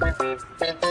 Thank you.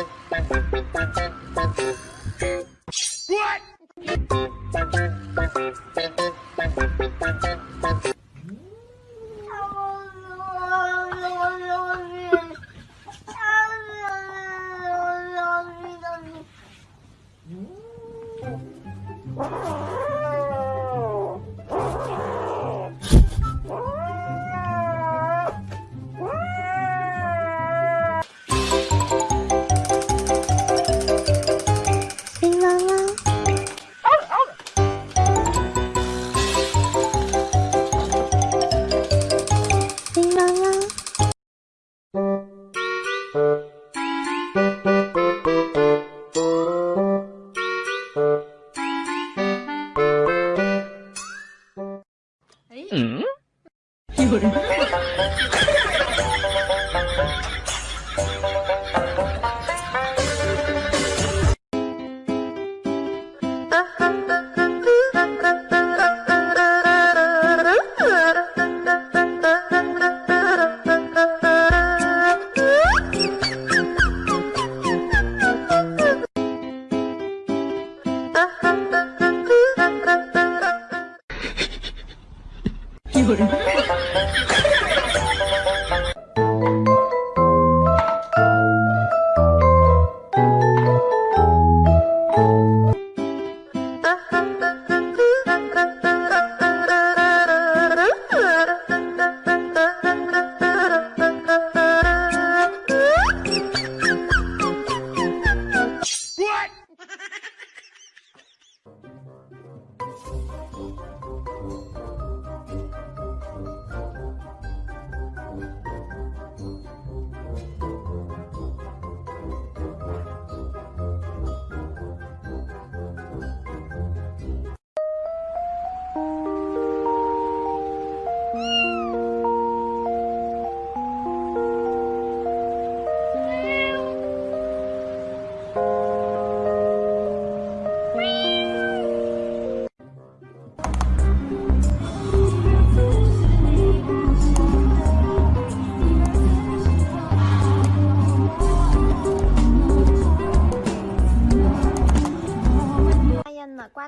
i'm good.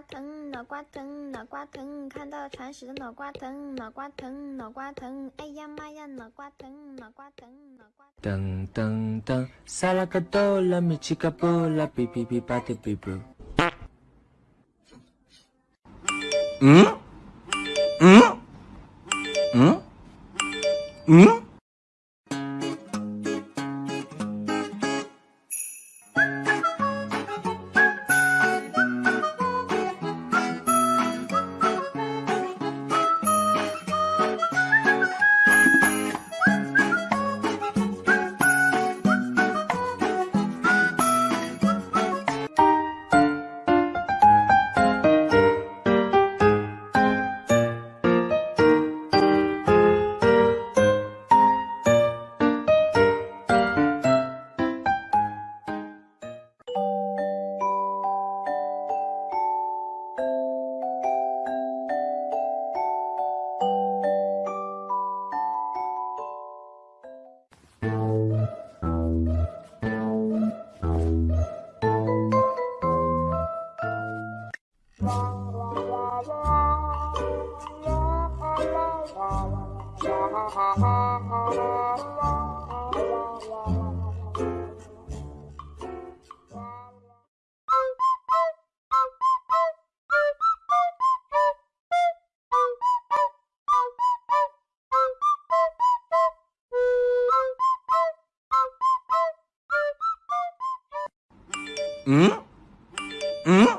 疼，脑瓜疼，脑瓜疼，看到铲屎的脑瓜疼，脑瓜疼，脑瓜疼，哎呀妈呀，脑瓜疼，脑瓜疼，脑瓜疼。噔噔噔，萨拉嘎多拉米奇嘎布拉比比比巴的比布。嗯？嗯？嗯？嗯？Hmm? Hmm?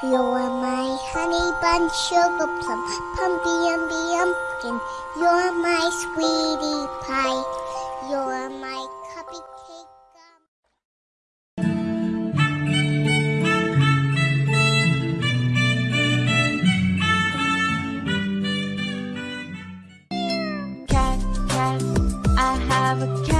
You're my honey bun sugar plum, pumpkin, umby pumpkin. You're my sweetie pie. You're my cupcake. Gum. Cat, cat, I have a cat.